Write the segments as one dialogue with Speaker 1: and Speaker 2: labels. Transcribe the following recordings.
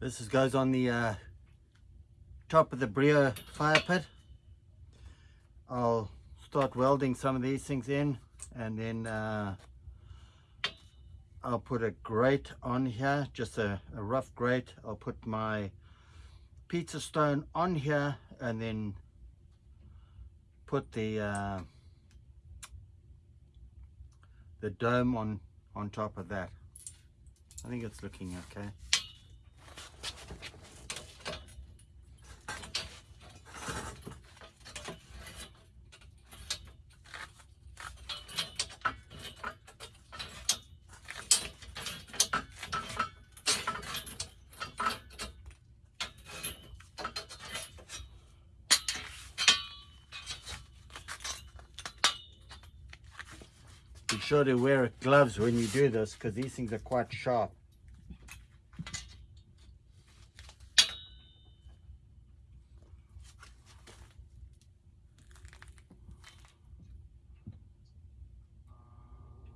Speaker 1: This is, goes on the uh, top of the Breeo fire pit. I'll start welding some of these things in and then uh, I'll put a grate on here, just a, a rough grate. I'll put my pizza stone on here and then put the uh, the dome on on top of that. I think it's looking okay. Sure to wear gloves when you do this because these things are quite sharp.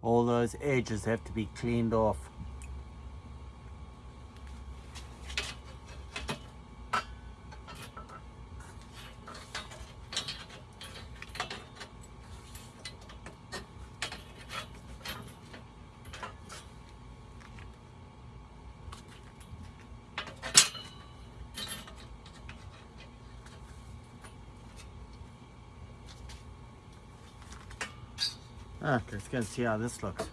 Speaker 1: All those edges have to be cleaned off. And see how this looks.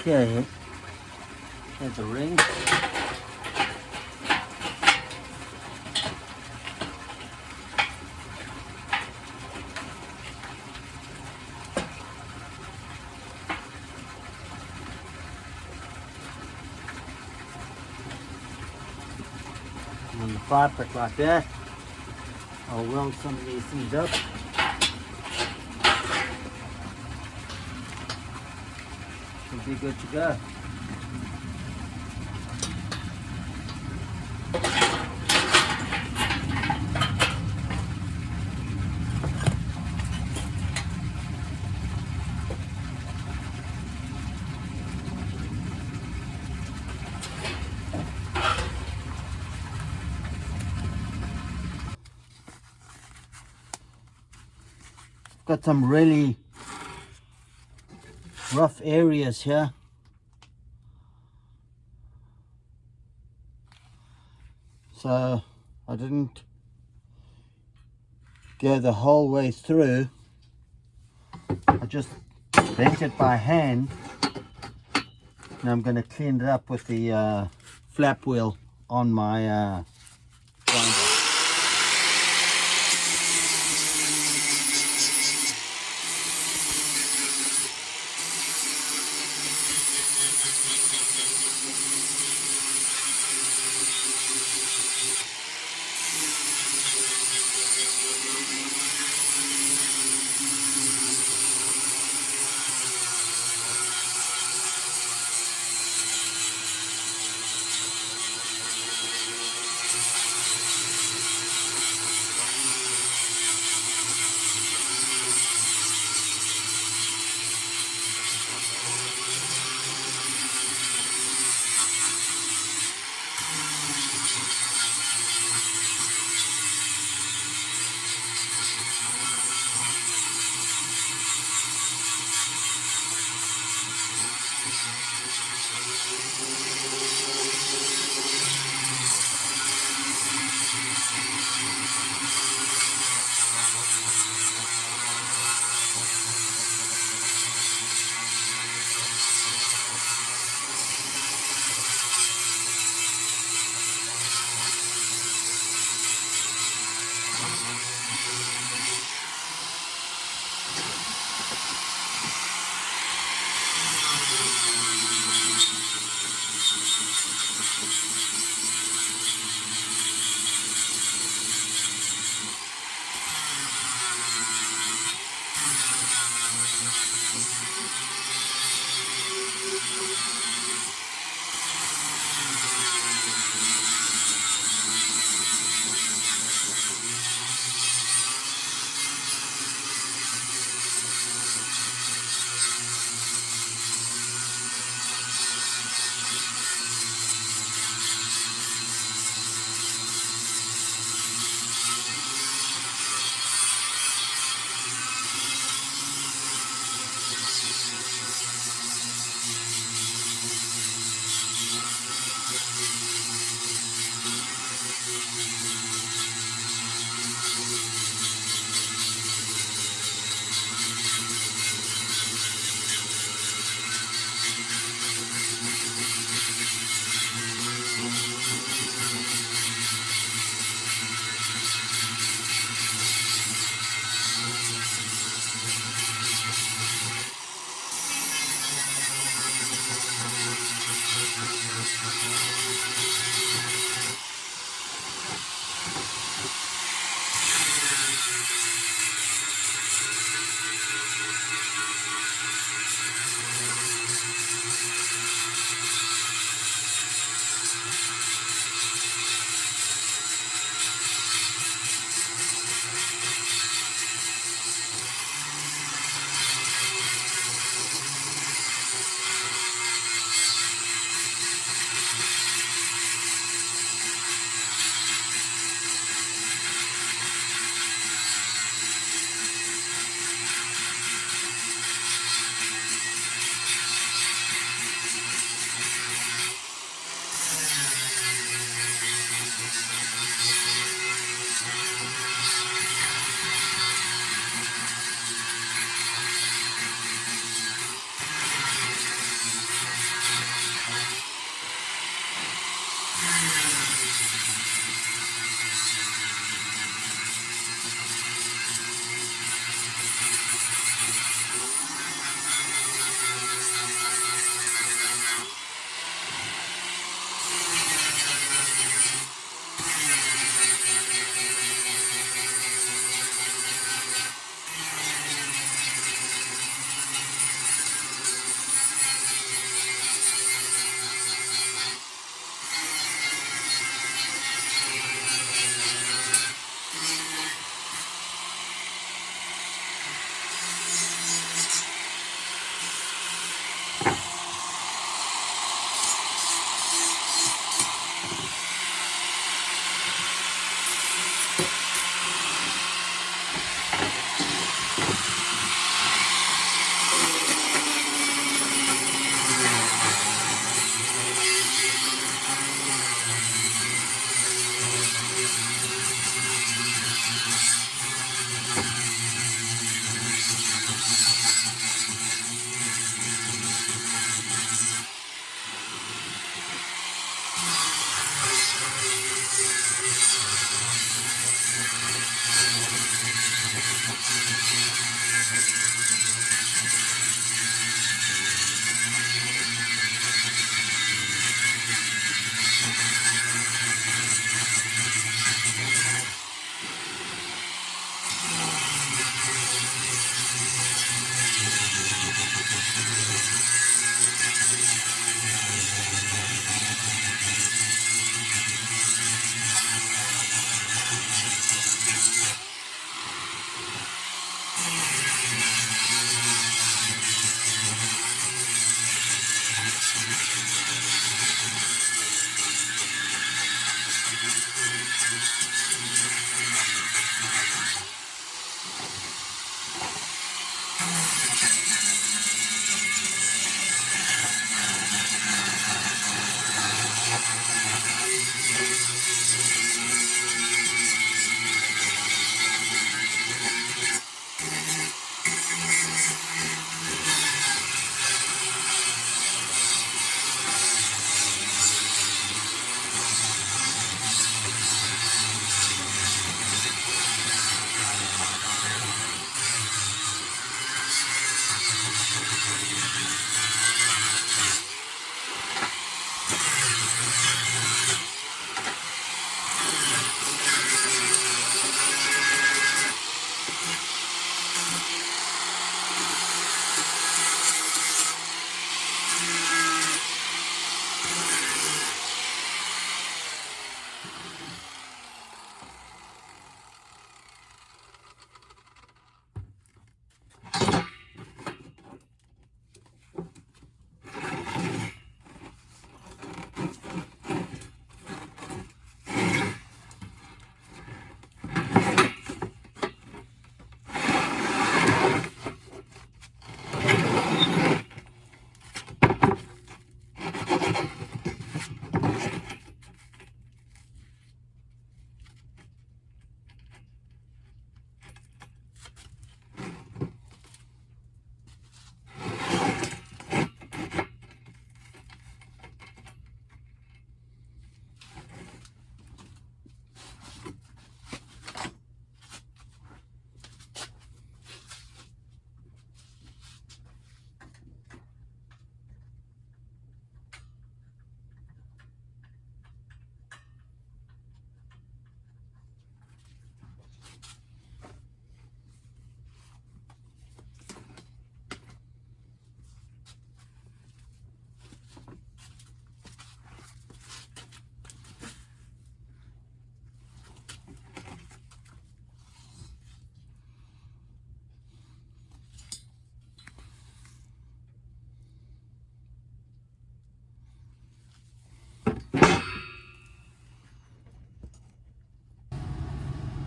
Speaker 1: Okay, there's a ring. on the fabric like that. I'll weld some of these things up. Should be good to go. Some really rough areas here. So I didn't go the whole way through. I just bent it by hand. Now I'm going to clean it up with the uh, flap wheel on my uh,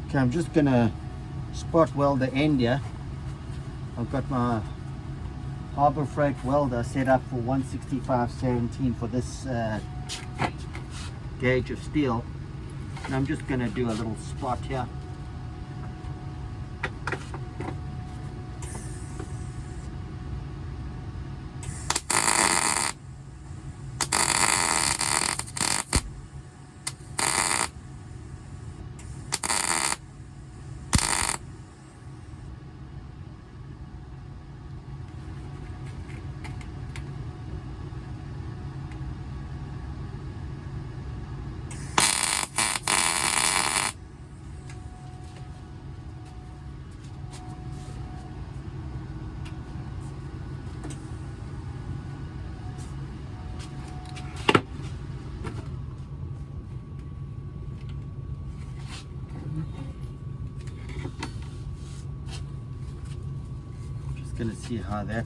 Speaker 1: Okay, I'm just gonna spot weld the end here. I've got my Harbor Freight welder set up for 165.17 for this uh, gauge of steel. And I'm just gonna do a little spot here. Just gonna see how that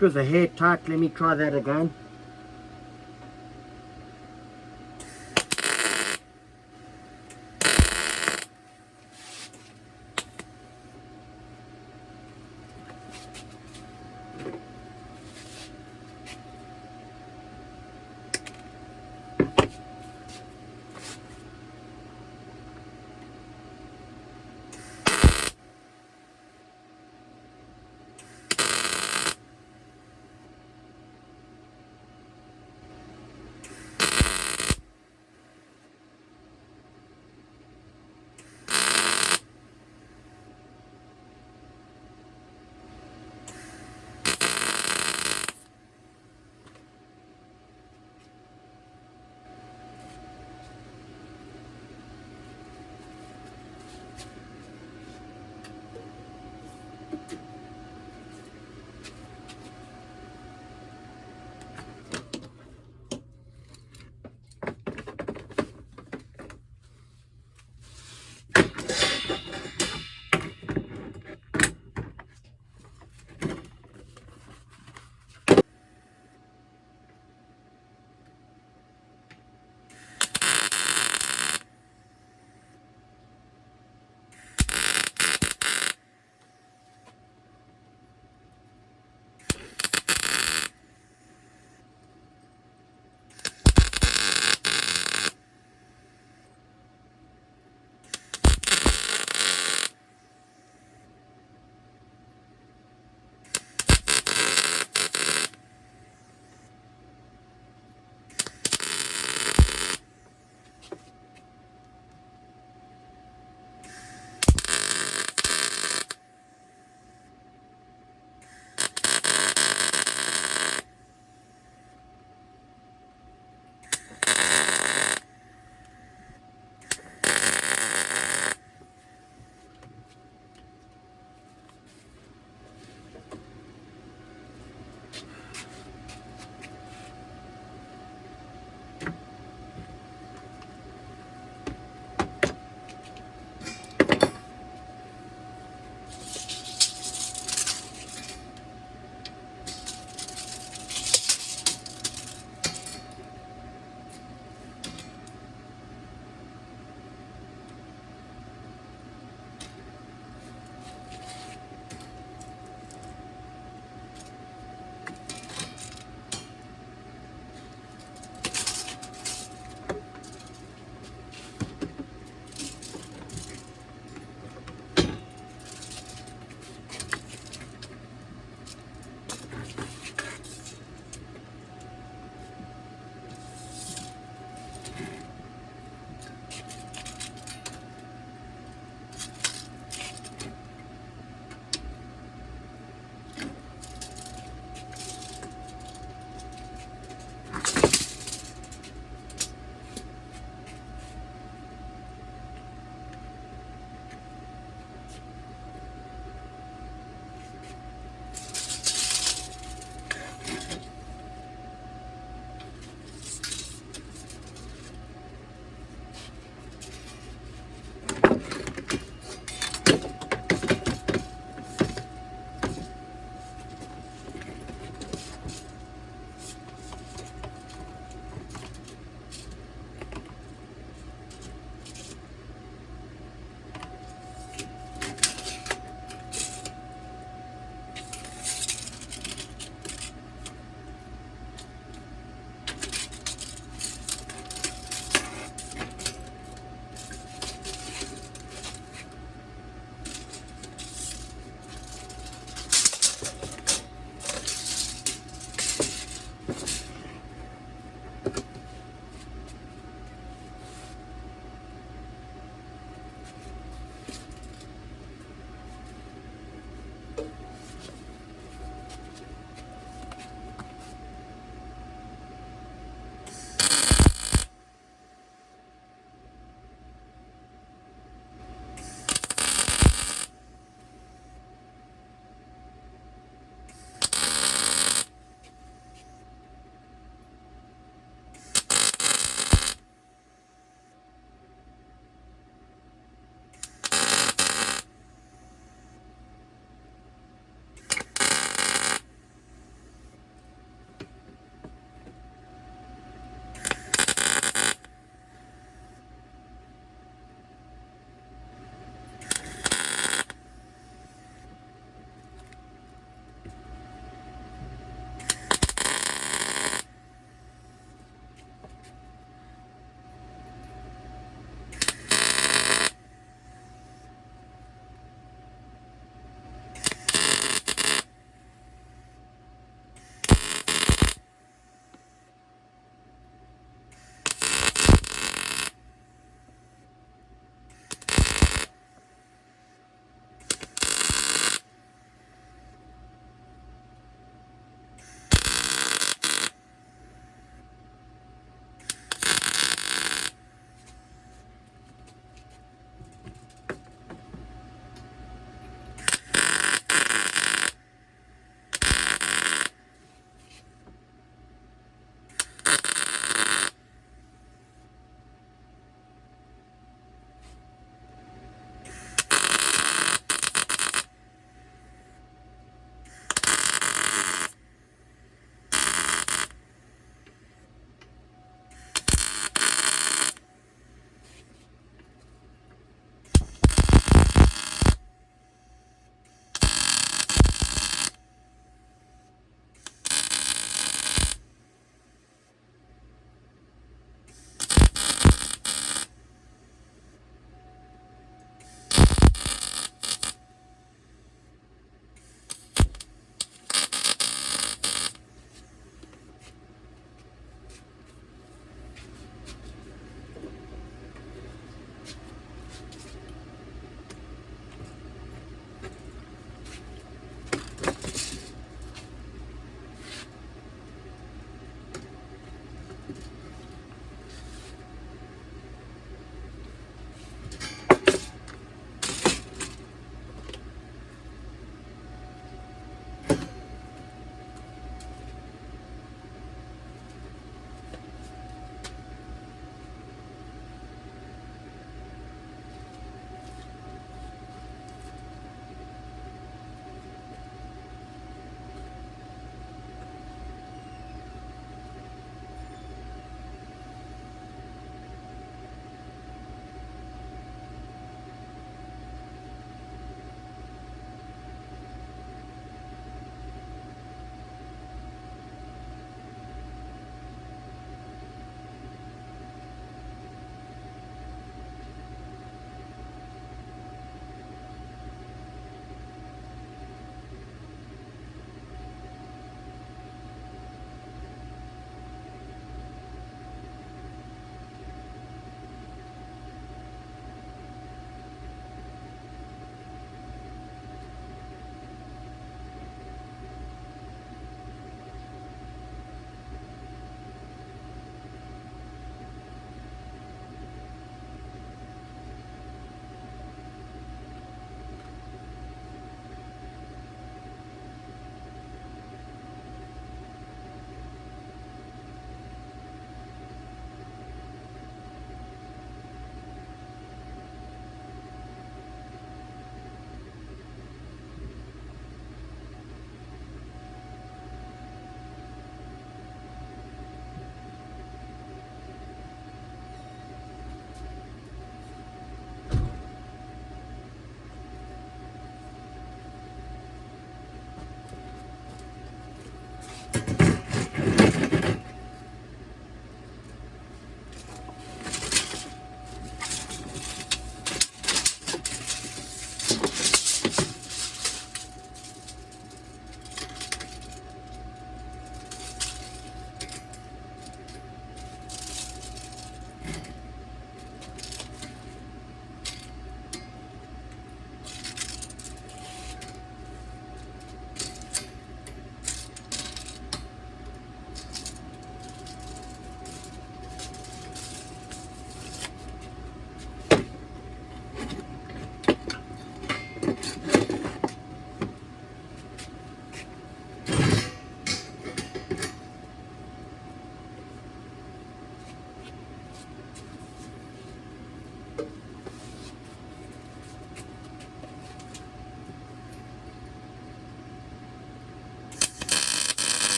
Speaker 1: was a hair tight, let me try that again.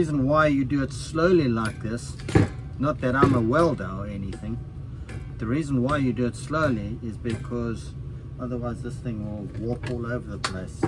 Speaker 1: Reason why you do it slowly like this, not that I'm a welder or anything, the reason why you do it slowly is because otherwise this thing will warp all over the place.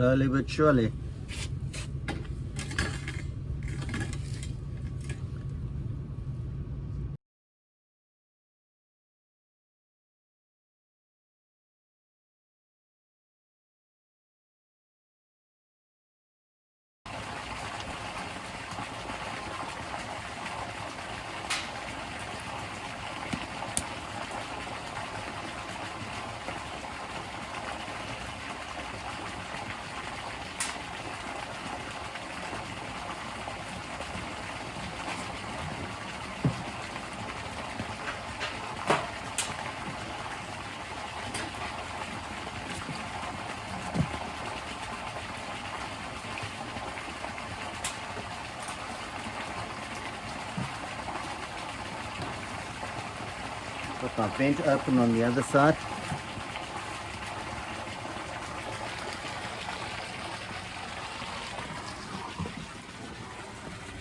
Speaker 1: Slowly but surely. Got my vent open on the other side.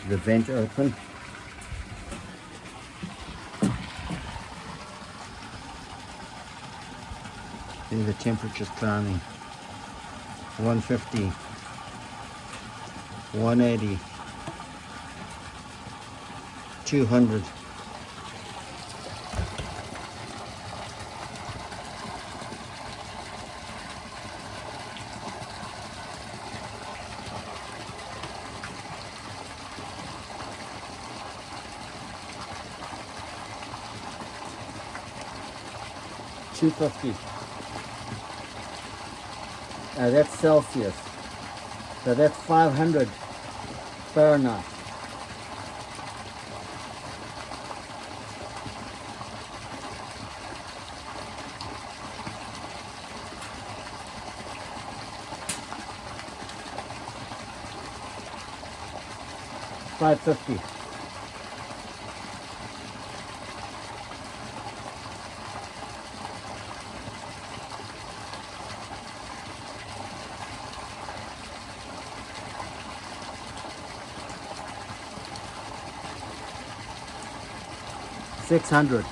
Speaker 1: The vent open. See the temperature's climbing. 150, 180, 200. 250. Uh, that's Celsius. So that's 500 Fahrenheit. Five fifty. Six hundred.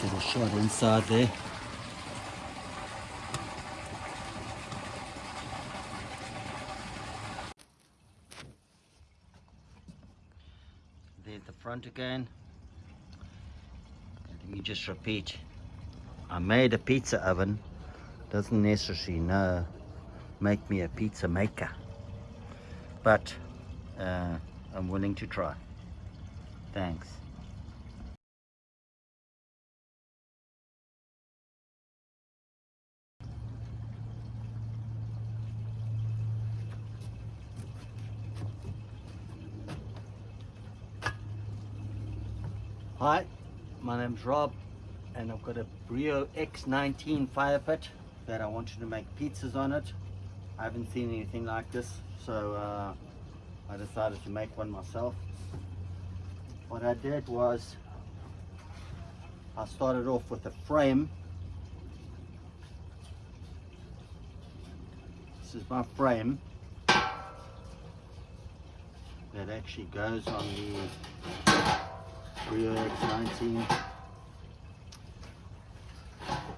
Speaker 1: Get a shot inside there. There's the front again. Let me just repeat. I made a pizza oven. Doesn't necessarily know make me a pizza maker. But uh, I'm willing to try. Thanks. Hi, my name's Rob and I've got a Breeo X19 fire pit that I wanted to make pizzas on it. I haven't seen anything like this so uh, I decided to make one myself. What I did was I started off with a frame. This is my frame that actually goes on the Breeo X19.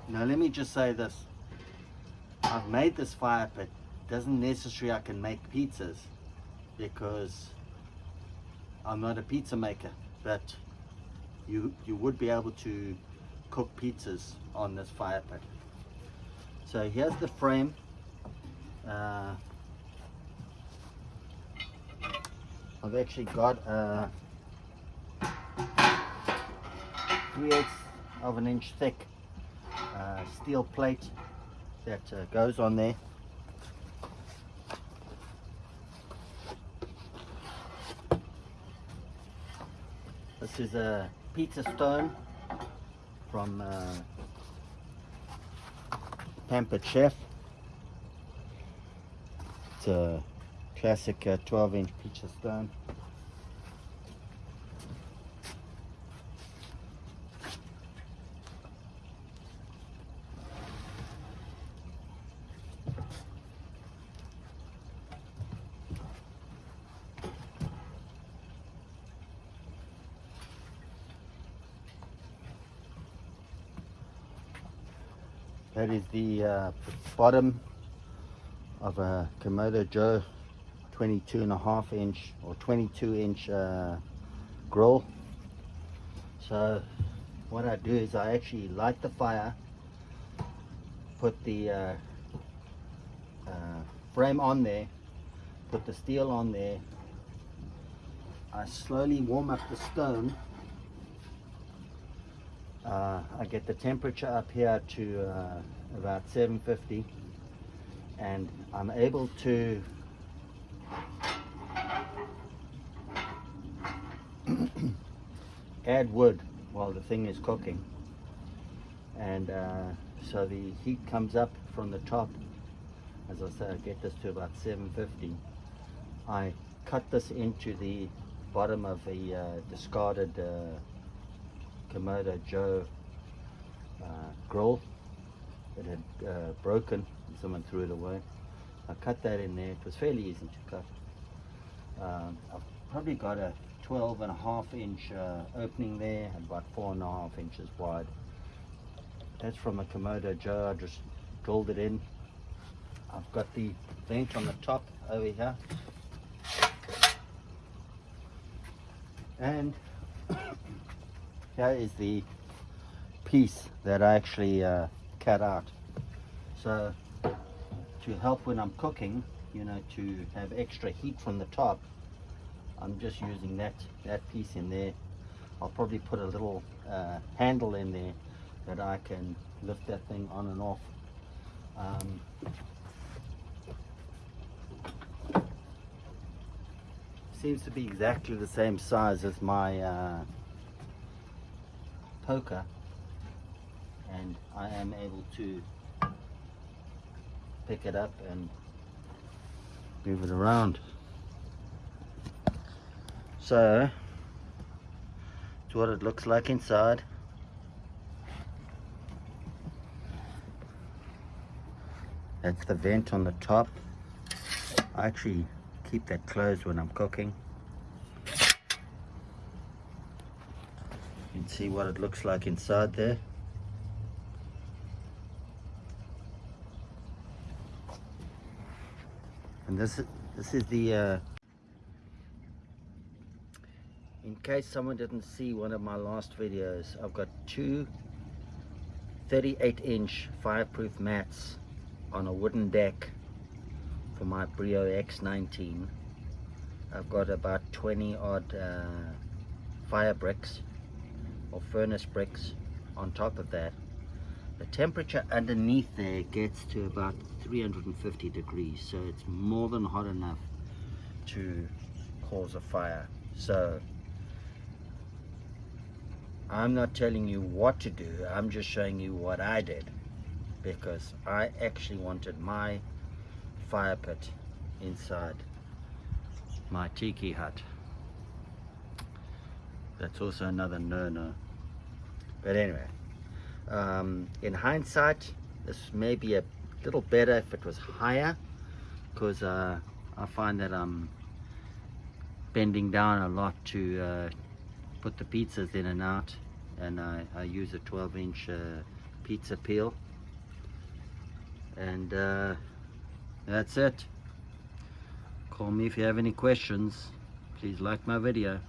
Speaker 1: Now let me just say this. I've made this fire pit. Doesn't necessarily I can make pizzas because I'm not a pizza maker, but you you would be able to cook pizzas on this fire pit. So here's the frame. Uh, I've actually got a 3 eighths of an inch thick uh, steel plate that uh, goes on there. This is a pizza stone from uh, Pampered Chef. It's a classic uh, 12 inch pizza stone. That is the uh, bottom of a Kamado Joe 22 and a half inch or 22 inch uh, grill. So what I do is I actually light the fire, put the uh, uh, frame on there, put the steel on there. I slowly warm up the stone uh, I get the temperature up here to uh, about 750 and I'm able to add wood while the thing is cooking. And uh, so the heat comes up from the top. As I say I get this to about 750 I cut this into the bottom of a uh, discarded uh, Kamado Joe uh, grill. It had uh, broken and someone threw it away. I cut that in there. It was fairly easy to cut. Um, I've probably got a 12 and a half inch uh, opening there, about four and a half inches wide. That's from a Kamado Joe. I just drilled it in. I've got the vent on the top over here. And here is the piece that I actually uh, cut out. So to help when I'm cooking, you know, to have extra heat from the top, I'm just using that, that piece in there. I'll probably put a little uh, handle in there that I can lift that thing on and off. Um, seems to be exactly the same size as my uh, poker and I am able to pick it up and move it around. So, it's what it looks like inside. That's the vent on the top. I actually keep that closed when I'm cooking. Can see what it looks like inside there. And this is, this is the, uh, in case someone didn't see one of my last videos, I've got two 38 inch fireproof mats on a wooden deck for my Breeo X19. I've got about 20 odd uh, fire bricks or furnace bricks. On top of that the temperature underneath there gets to about 350 degrees so it's more than hot enough to cause a fire. So I'm not telling you what to do I'm just showing you what I did because I actually wanted my fire pit inside my tiki hut. That's also another no-no but anyway um, in hindsight, this may be a little better if it was higher because uh, I find that I'm bending down a lot to uh, put the pizzas in and out and I, I use a 12 inch uh, pizza peel. And uh, that's it. Call me if you have any questions. Please like my video